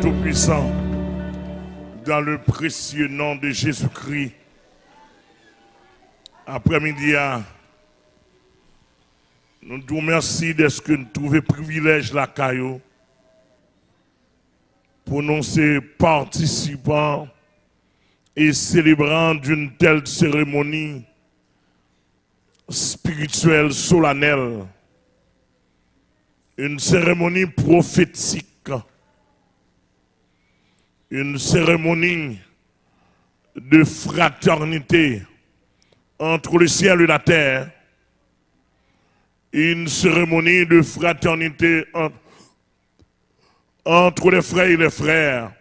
Tout-Puissant, dans le précieux nom de Jésus-Christ, après-midi, nous vous remercions de ce que nous trouvons privilège la caillou pour nous ces participants et célébrants d'une telle cérémonie spirituelle solennelle, une cérémonie prophétique une cérémonie de fraternité entre le ciel et la terre, une cérémonie de fraternité entre les frères et les frères,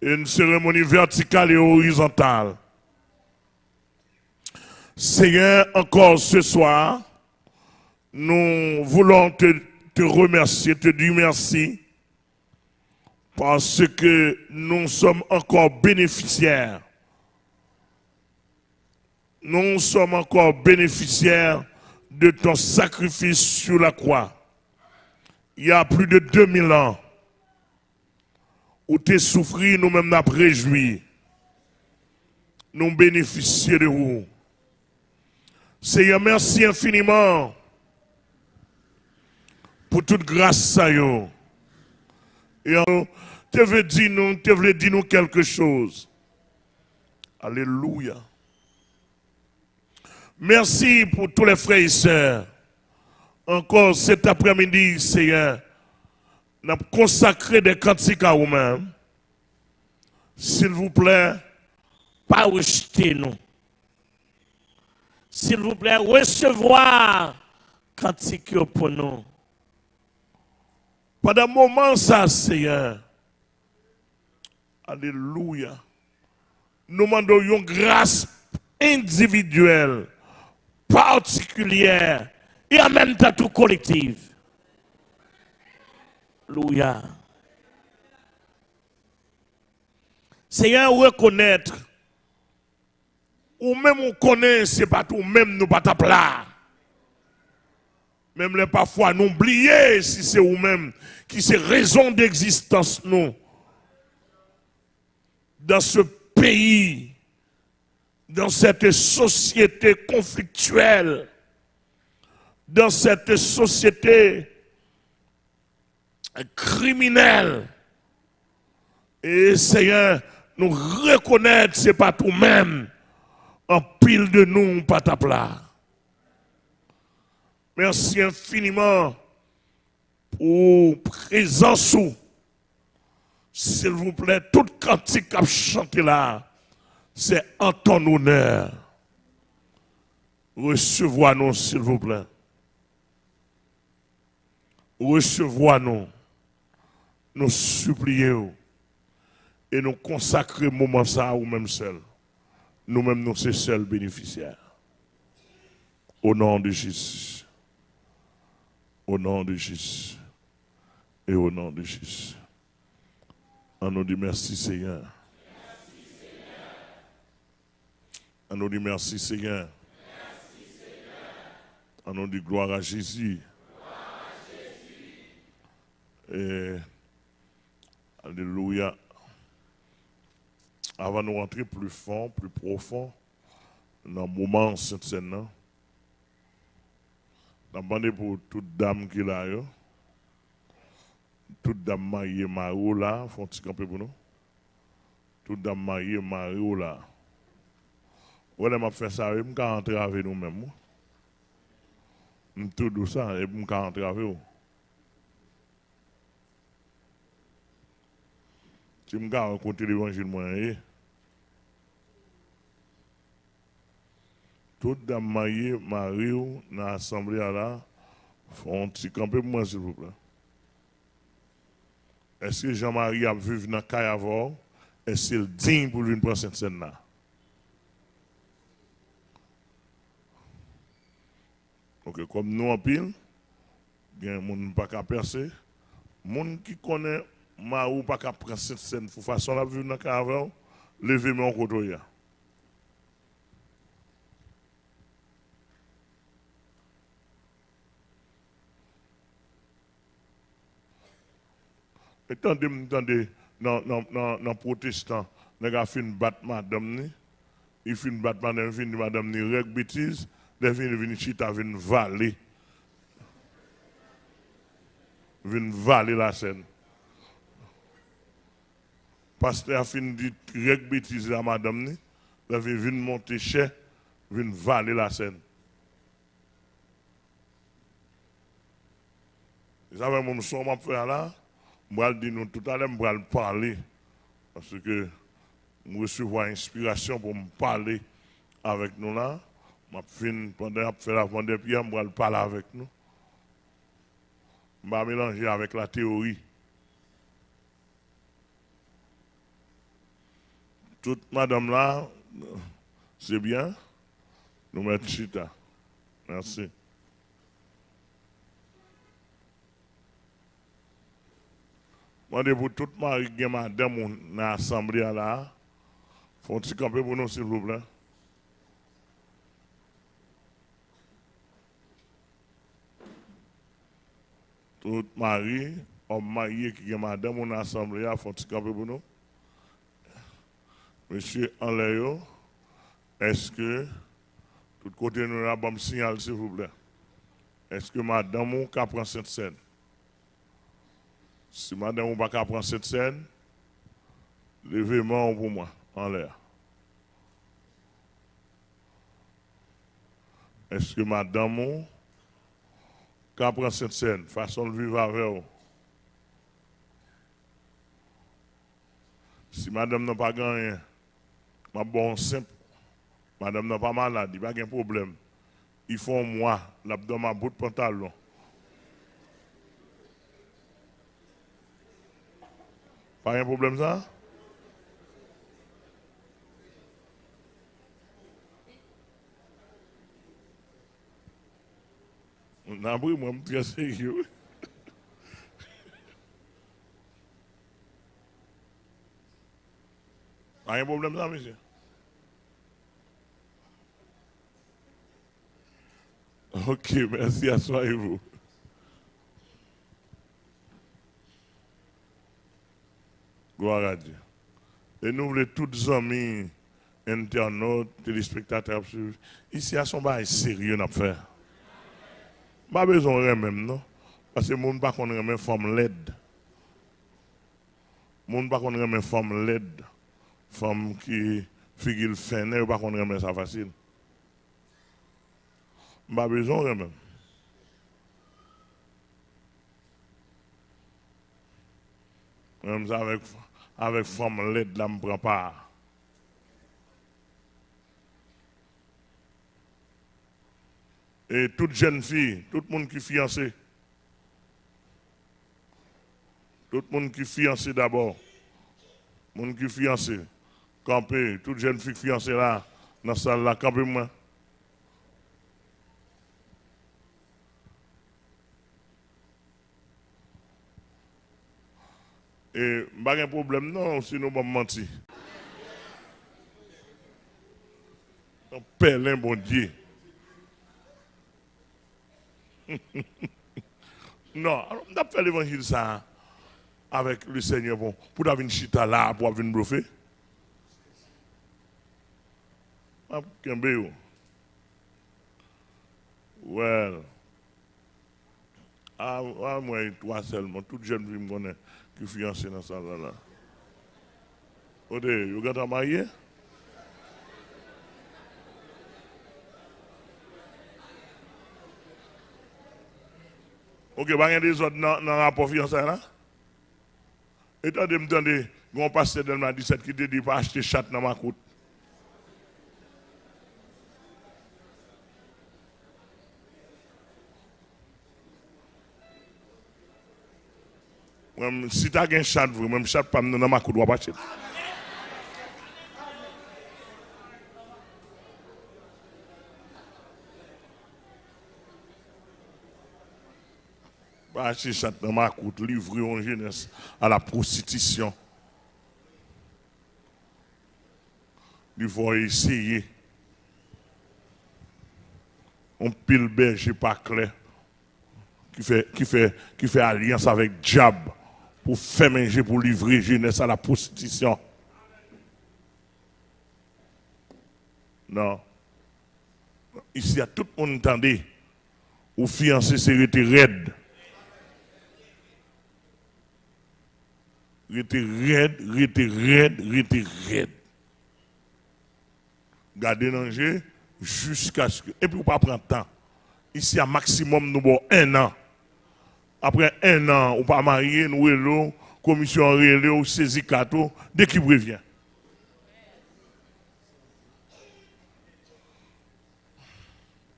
une cérémonie verticale et horizontale. Seigneur, encore ce soir, nous voulons te, te remercier, te dire merci parce que nous sommes encore bénéficiaires. Nous sommes encore bénéficiaires de ton sacrifice sur la croix. Il y a plus de 2000 ans, où tu es souffri, nous-mêmes nous réjoui. Nous bénéficions de vous. Seigneur, merci infiniment pour toute grâce à vous. Et tu veux dire nous, veux dire nous quelque chose. Alléluia. Merci pour tous les frères et sœurs. Encore cet après-midi, Seigneur, nous avons consacré des cantiques à vous-même. S'il vous plaît, pas rejeter nous. S'il vous plaît, recevoir cantiques pour nous. Pendant un moment, ça, Seigneur, Alléluia. Nous demandons une grâce individuelle, particulière et en même temps tout collective. Alléluia. Seigneur, reconnaître, ou même on connaît, c'est pas tout, même nous pas plat. Même les parfois nous oublier si c'est vous-même qui c'est raison d'existence nous dans ce pays, dans cette société conflictuelle, dans cette société criminelle. Et Seigneur, nous reconnaître, c'est pas tout même, en pile de nous, pas ta. Merci infiniment pour présence s'il vous plaît, toute cantique à chanter là, c'est en ton honneur. Recevez-nous, s'il vous plaît. Recevez-nous. Nous supplions et nous consacrer moment ça à nous-mêmes seuls. Nous-mêmes, nous sommes seuls bénéficiaires. Au nom de Jésus. Au nom de Jésus. Et au nom de Jésus. On nous dit merci Seigneur. On nous dit merci Seigneur. On nous dit gloire à Jésus. Et, alléluia. Avant de rentrer plus fort, plus profond, dans le moment cette scène, je pour toute dame qui l'a toute dame mariée Mario là, font petit camper pour nous. Toute dame mariée Mario là. Ouais, m'a fait ça, je vais rentrer avec nous-mêmes. Tout ça, et je vais rentrer avec vous. Si je vais rencontrer l'évangile, moi, toute dame mariée Mario dans l'assemblée là, font petit camper pour moi, s'il vous plaît. Est-ce que Jean-Marie a vécu dans Kayavor? Est-ce qu'il est digne pour lui prendre cette scène-là? Ok, comme nous en pile, il y a des gens qui pas qu'à percer. Les gens qui connaissent Marou pas prendre cette scène de façon la vivre dans Kayavor, levez-moi en côté. Attendez, attendez, dans les protestants, les gars fin battre madame, il fin battre madame, fin madame, ni règle bêtise, les fin venir chita, vin valer. Vin valer la scène. Pasteur a fin dit règle bêtise à madame, les vin monter chez, vin valer la scène. Vous savez, mon son m'a fait là, je vais nous tout à l'heure, je vais parler. Parce que je recevoir inspiration pour me parler avec nous là. Je pendant que je fais la je vais parler avec nous. Je vais mélanger avec la théorie. Toute madame là, c'est bien. Nous mettons chita. Merci. Moi, pour tout mari qui madame dans l'assemblée là, un camper pour nous, s'il vous plaît? Tout mari, homme marié qui est madame dans l'assemblée, faut un camper pour nous? Monsieur Enléo, est-ce que, tout côté nous avons un signal, s'il vous plaît? Est-ce que madame ou prend cette scène? Si madame ne pas prendre cette scène, levez-moi pour moi, en l'air. Est-ce que madame peut prendre cette scène, façon de vivre avec vous? Si madame n'a pas gagné, ma bon simple, madame n'a pas malade, il n'y a pas de problème. Il faut moi, l'abdomen bout de pantalon. Pas un problème ça? On a pris, moi, suis sérieux. Pas un problème ça, monsieur? Ok, merci, asseyez-vous. Gloire à Dieu. Et nous voulons tous amis, internautes, téléspectateurs, ici à son bail sérieux à faire. Pas besoin de même, non? Parce que les gens ne pas une forme laide. Les gens ne pas une forme laide. Femme qui figure fin, ne pas qu'on ça facile. Pas besoin de même. Même avec avec femme l'aide là, prend pas. Et toute jeune fille, tout le monde qui fiancé, tout le monde qui fiancé d'abord, monde qui est fiancé, campé, toute jeune fille fiancée là, dans la salle là, campé moi. Et pas de problème, non, si nous sommes mentir. Un pèlerin, bon Dieu. non, on a fait l'évangile ça avec le Seigneur bon, pour avoir une chita là, pour avoir une. Ah, well. Ah, ah, moi, toi seulement, toute jeune fille me connaît qui fiancé dans ça là. Ode, vous êtes marié? Ok, pas des autres dans le rapport fiancé là? Et toi, me demander, on passe dans le 17 qui te dit pas acheter chat dans ma côte. Si tu as un chat, même chat pas dans ma coude, pas. Pas acheter chat dans ma coude, livrer en jeunesse à la prostitution. Il faut essayer. On pile berger pas clair qui fait, qui fait, qui fait alliance avec diable pour faire manger, pour livrer jeunesse à la prostitution. Non. Ici, à tout le monde entendait, ou fiancé, c'est raide. Rete raide, rete raide, rete raide. Gardez l'enjeu jusqu'à ce que. Et puis, pas prendre temps. Ici, à maximum, nous avons un an. Après un an, on pas marié, nous relou, commission relou, saisi cadeau, dès qu'il revient.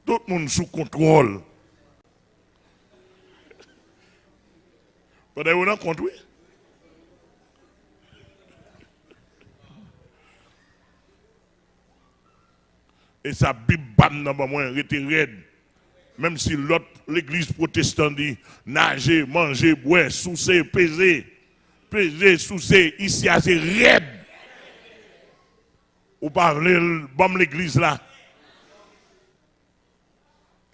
Tout le monde sous contrôle. Vous avez compte, oui? Et ça bim bam dans moi, raide. Même si l'autre, l'église protestante dit nager, manger, boire, soucer, peser. Peser, soucer, ici, c'est raide. Ou parlez, bon l'église là.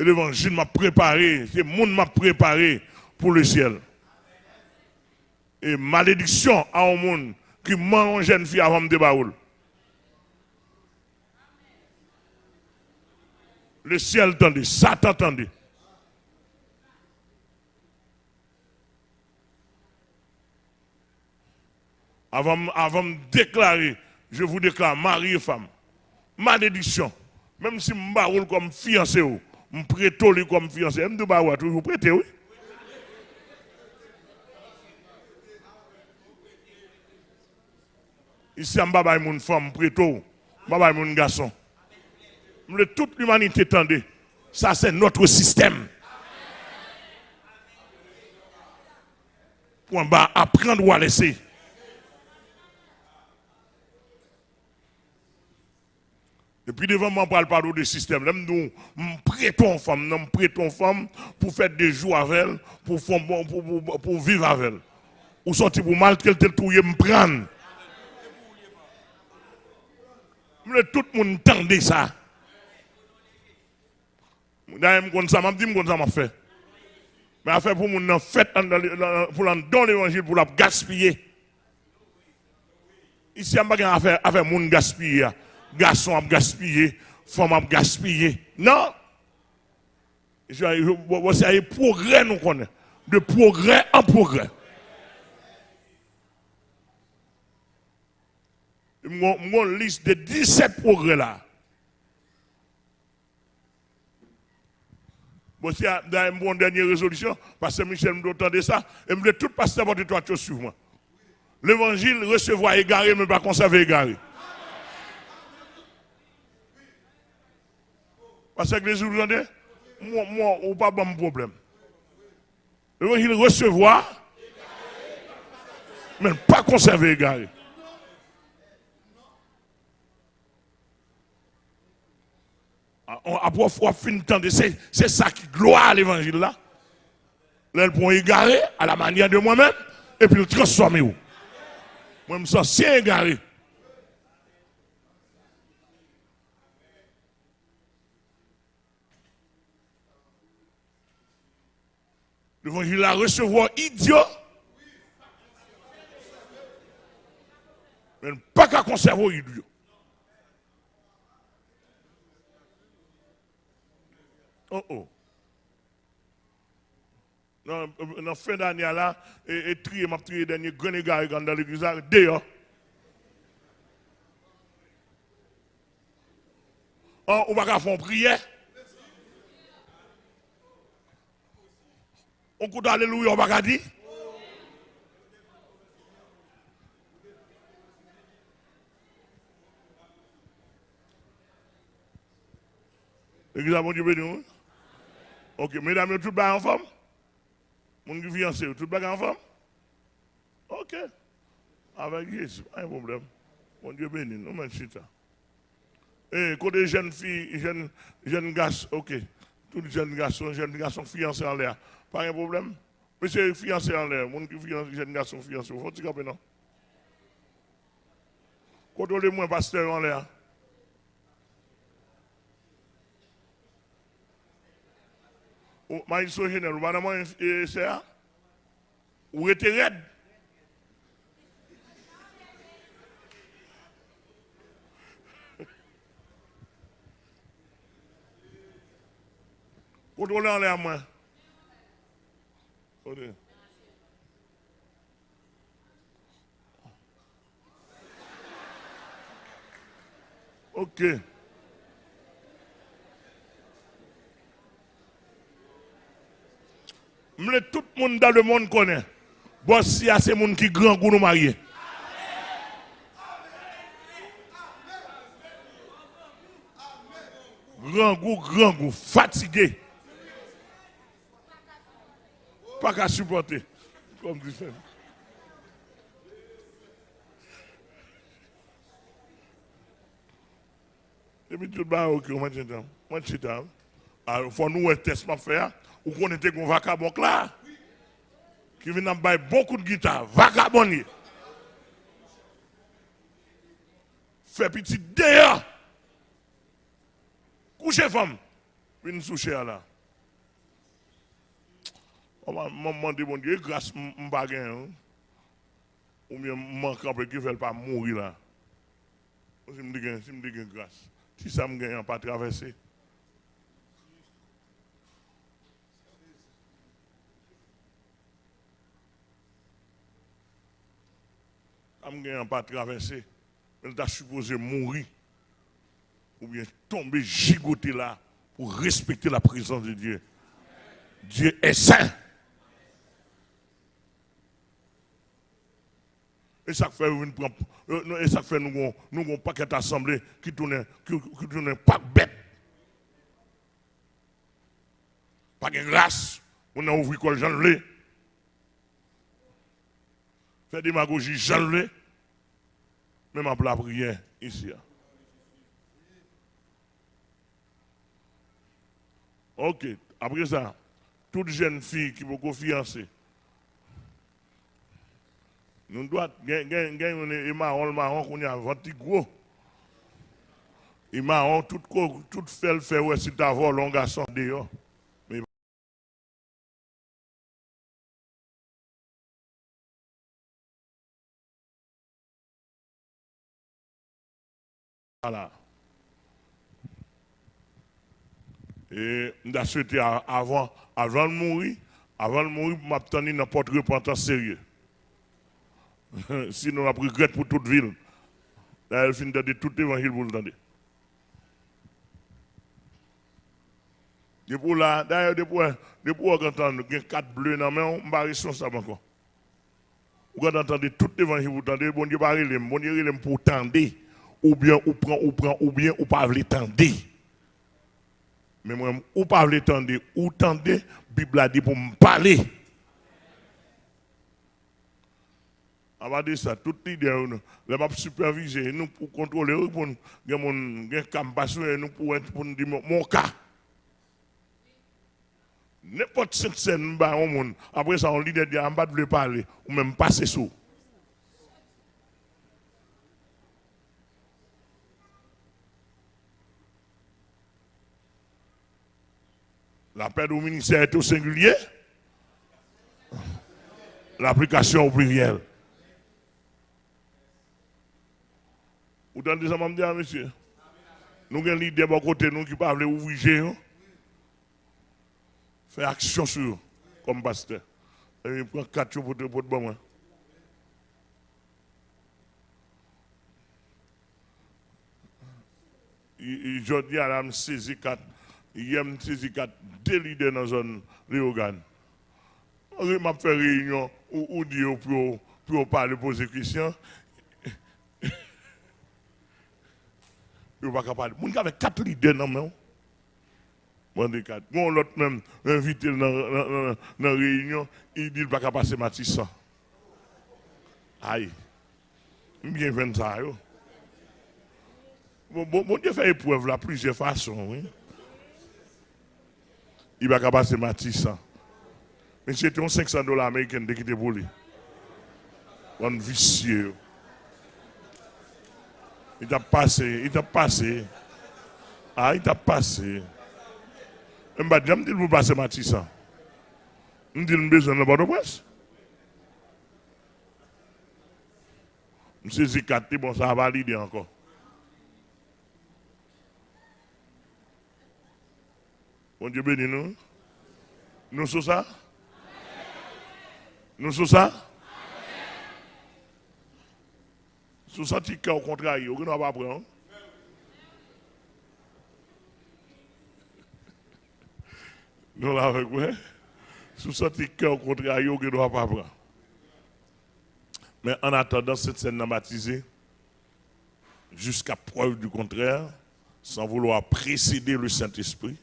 Et l'évangile m'a préparé, c'est le monde m'a préparé pour le ciel. Et malédiction à un monde qui mange une jeune fille avant de baoul. Le ciel tendait, Satan tendait. Avant, avant de déclarer, je vous déclare mari et femme. Malédiction. Même si je me comme fiancé, je prête comme fiancé. Je me toujours prêter, oui. Ici, je ne mon femme, je mon garçon toute l'humanité tendait. Ça, c'est notre système. Point bas, apprendre ou à laisser. Depuis devant moi, parle pas de système. Nous, prêtons femme, nous prêtons femme pour faire des jours avec elle, pour, vivre avec elle. Ou sortir pour mal qu'elle te touille, me prendre. Tout le monde tendait ça. Je ça, je dis que ça m'a fait. Mais à faire pour mon fait pour dans l'évangile pour la gaspiller. Ici, je a affaire avec mon gaspiller. Garçon a gaspillé, femme a gaspillé. Non. C'est un progrès, nous. De progrès en progrès. Mon liste de 17 progrès là. Bon, dans une dernière résolution, parce que Michel me entendre ça, et me dit tout pasteur de toi sur moi. L'évangile recevoir égaré, mais pas conserver égaré. Parce que les entendez, moi, moi, ou pas bon problème. L'évangile recevoir, mais pas conserver égaré. Après fois fin de c'est ça qui gloire à l'évangile là. Là, pour égarer à la manière de moi-même et puis le transformer. Moi, je sens si égaré. L'évangile a recevoir idiot. Mais pas qu'à conserver idiot. Oh oh. Dans la fin d'année là, et, et trier, m'a trié dernier gars dans l'église dehors. Oh, on va faire une prière. On peut alléluia, on va dire. L'église a bon Dieu béni. Ok, mesdames, tout le en forme Mon fiancé, tout en forme Ok. Avec Jésus, pas de problème. Mon Dieu béni, nous mettons ça. Et côté jeunes filles, jeunes, jeunes garçons, ok. Tous les jeunes garçons, jeunes garçons fiancés en l'air. Pas de problème. Monsieur fiancé en l'air, mon qui fiancé, jeunes garçons fiancés, faut-il non? Moins pasteur en l'air. magistrat général, pas dans le ou était raide. Ok. Tout le monde dans le monde connaît. Bon, si c'est le monde qui grand pour nous marier. Grand goût, grand goût, fatigué. Pas qu'à supporter. Comme dit Et puis tout le monde, ok, Moi, je suis Alors, il faut nous un test à faire. Ou qu'on était un vagabond là. Qui vient de beaucoup de guitare. Vagabond. Fait petit d'ailleurs. Couchez femme. Une souche là. On m'a demandé, mon Dieu, grâce à hein. Ou bien, manque peu qui ne pas mourir là. Si je me dis grâce. Si ça me gagne, pas traverser. Pas traverser. Elle t'a supposé mourir. Ou bien tomber, gigoter là pour respecter la présence de Dieu. Dieu est saint. Et ça fait, et nous, avons un paquet d'assemblées qui tourne, qui, tourne pas bête. Pas de grâce. On a ouvert quoi Jean Le. Fait démagogie Jean. Même en la prière ici. Ok, après ça, toute jeune fille qui veut fiancée, nous devons gagner un marron, marron qu'on a vendu gros. Et marron, tout, fait fait, ouais, si tu as volé un garçon dehors. Voilà. Et avons souhaité avant, avant de mourir, avant de mourir, m'attendre n'importe repentance sérieux. Sinon, on a pris regret pour toute ville. Elle finit de tout l'évangile pour le Depuis là, d'ailleurs, depuis, depuis on il y a quatre bleus dans la main, on ne responsable encore. Vous entendez tout l'évangile, vous entendez, bon Dieu, bon Dieu, pour tendre, ou bien, ou prend, ou prend, ou bien, ou pas tendre. Mais moi, ou pas tendre, ou tendre, la Bible a dit pour me parler. Va dire ça, toute l'idée, les m'a superviser, nous pour contrôler, pour nous, nous nous pour pour nous dire mon cas. N'importe cette scène, après ça, on lit des en bas de parler, ou même passer sous. L'appel au ministère est au singulier. L'application au pluriel. Vous entendez ça, dire, monsieur? Nous avons l'idée de côté, nous qui parlent ouvrir, faire action sur comme pasteur. Et prend quatre jours pour te bon. Aujourd'hui, elle a saisi quatre, il a saisi quatre, deux leaders dans la zone Léogane. On m'a fait réunion où dire pour, pour parler, poser question. Il va pas parler. Moun qui avait quatre leaders dans main. Bon, quatre. Bon, l'autre même invité dans la réunion, il dit qu'il va pas passer Matissa. Aïe. Bien fait ça. Bon, bon, bon Dieu fait épreuve là, plusieurs façons, oui. il va passer Matisse. Mais c'était 500 dollars américains de quitter pour lui. Un vicieux. Il t'a passé, il t'a passé. Ah, il t'a passé. Je me dis, je vais passer Matisse. Je me dis, je besoin de bonne presse. Je me suis dit, bon, ça va valider encore. Bon Dieu bénis nous. Nous sommes ça? Nous sommes ça? Sous ça, au contraire, on ne va pas prendre. Nous l'avons avec Sous ça, au contraire, on ne doit pas prendre. Mais en attendant cette scène baptisée, jusqu'à preuve du contraire, sans vouloir précéder le Saint-Esprit,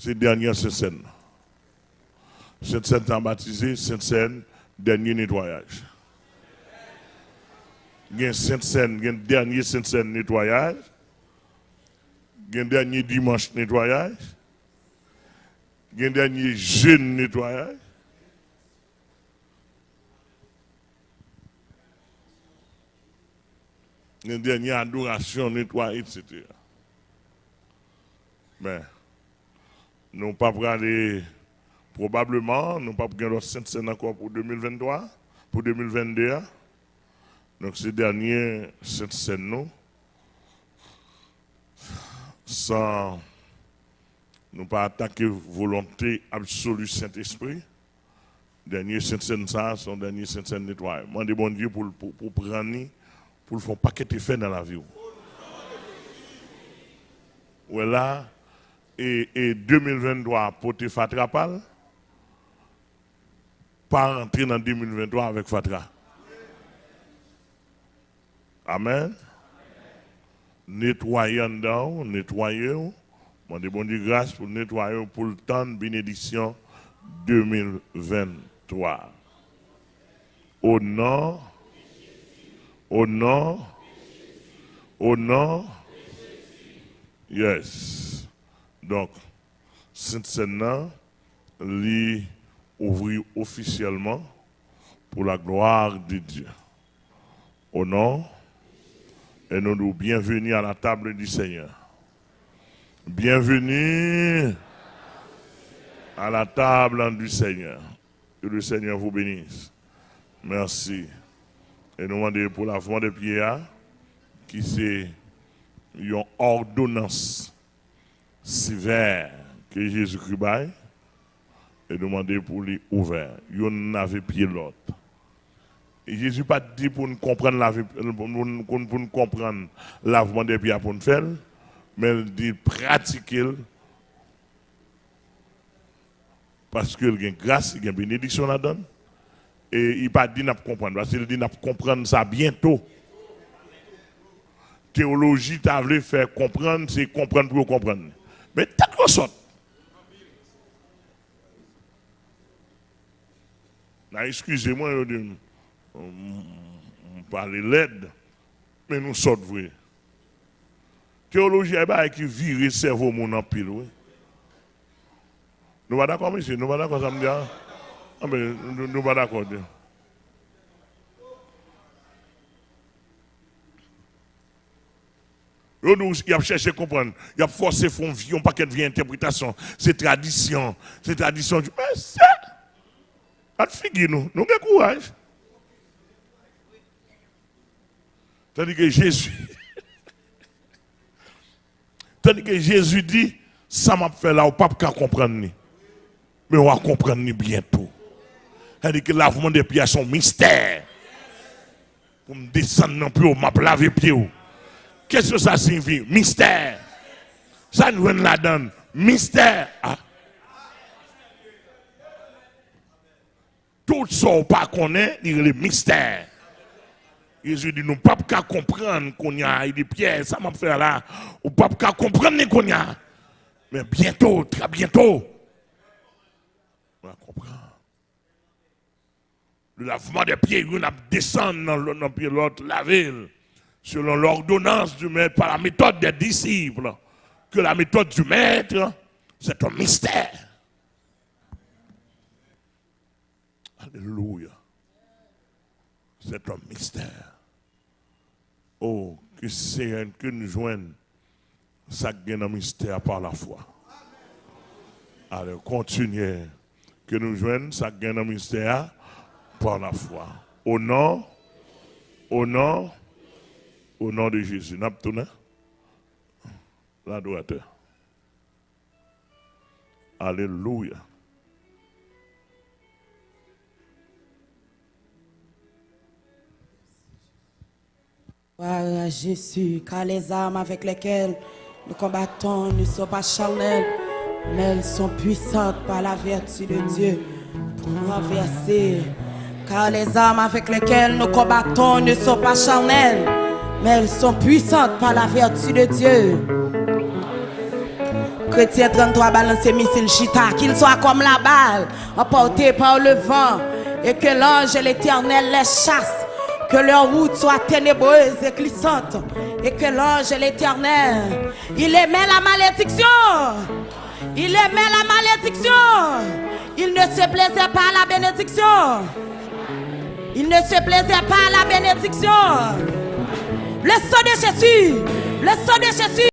c'est dernière. Cette scène baptisée, cette scène, dernier nettoyage. Il y a il y a dernier scène nettoyage. Il y a dernier dimanche nettoyage. Il y a dernier jeune nettoyage. une dernière adoration, nettoyer, etc. Mais, nous pas aller, probablement, nous pas la Sainte Seine encore pour 2023, pour 2022. Donc, ces derniers Seine, nous, sans nous pas attaquer volonté absolue Saint-Esprit, dernier Sainte Seine, ça, son dernier Sainte Seine nettoyer. Demandez bon Dieu pour, pour, pour prendre pour le faire paquet de fait dans la vie. Voilà. Et, et 2023, pour te Fatrapal, pas rentrer dans 2023 avec Fatra. Amen. Nettoyer en dedans, nettoyer. Je bon Dieu grâce pour nettoyer pour le temps de bénédiction 2023. Au nord, au nom, au nom, yes. Donc, scène-là, lui ouvrir officiellement pour la gloire de Dieu. Au nom, et nous nous bienvenue à la table du Seigneur. Bienvenue à la table du Seigneur. Que le Seigneur vous bénisse. Merci. Et nous demandons pour lavement de pieds, qui c'est une ordonnance sévère que Jésus-Christ baille, et nous demandons pour lui ouvert. Il n'avait pied l'autre. Jésus pas dit pour nous comprendre la pour nous, comprendre lavement des pieds pour nous faire, mais il dit pratiquer parce qu'il y a grâce, il y a bénédiction là-dedans. Et il pas dit n'a comprendre, parce qu'il dit n'a comprendre ça bientôt. Théologie, tu as voulu faire comprendre, c'est comprendre pour comprendre. Mais t'as quoi sorte. Excusez-moi, on parle l'aide, mais nous sommes vrai. Théologie, est qui vire le cerveau mon en pile. Oui. Nous pas d'accord, monsieur, nous pas d'accord, ça me dit. Hein? Ah mais nous ne sommes pas d'accord. Il a cherché à comprendre. Il a forcé font vie, un paquet de vie interprétation. C'est tradition. C'est tradition. Mais c'est. De figure, nous. Nous avons courage. Tandis que Jésus. Tandis que Jésus dit, ça m'a fait là, on pas comprendre. Mais on va comprendre bientôt. Elle que lavement des pieds son mystère. Pour me descendre non plus, m'a laver pieds. Qu'est-ce que ça signifie? Mystère. Ça nous la donne. Mystère. Ah. Tout ça, on pas connaît, il a le mystère. Jésus dit, nous ne pouvons pas comprendre qu'on y a des pierres, ça m'a fait là. On ne peut pas comprendre qu'on y a. Mais bientôt, très bientôt, on va comprendre le lavement des pieds, on a descendre dans le l'autre, la ville, selon l'ordonnance du maître, par la méthode des disciples. Que la méthode du maître, c'est un mystère. Alléluia. C'est un mystère. Oh, que que nous joignons, ça gagne un mystère par la foi. Allez, continuez. Que nous joignons, ça gagne un mystère par la foi. Au nom, au nom, au nom de Jésus. L'adorateur. Alléluia. Gloire à Jésus, car les armes avec lesquelles nous combattons ne sont pas charnelles, mais elles sont puissantes par la vertu de Dieu pour renverser. Car les armes avec lesquelles nous combattons ne sont pas charnelles, mais elles sont puissantes par la vertu de Dieu. Chrétien 33 balance missile chita, qu'il soit comme la balle, emporté par le vent, et que l'ange et l'éternel les chasse que leur route soit ténébreuse et glissante. Et que l'ange et l'éternel, il aimait la malédiction. Il aimait la malédiction. Il ne se plaisait pas à la bénédiction. Il ne se plaisait pas à la bénédiction. Le sang de Jésus, le sang de Jésus.